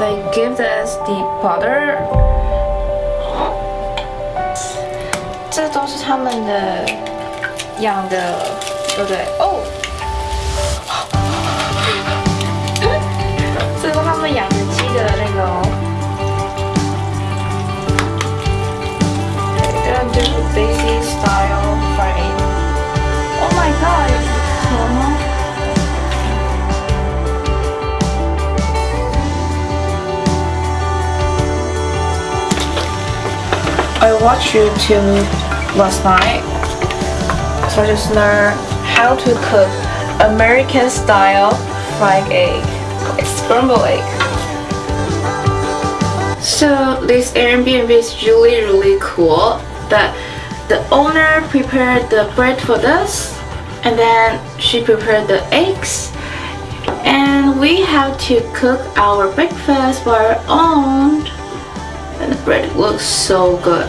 they give us the powder，这都是他们的 养的，对不对？哦，这是他们养的鸡的那个哦。They're gonna do the basic style fried. Oh my god! I watched YouTube last night, so I just learned how to cook American style fried egg, like scrambled egg. So this Airbnb is really really cool. That the owner prepared the bread for us, and then she prepared the eggs, and we have to cook our breakfast by our own and the bread looks so good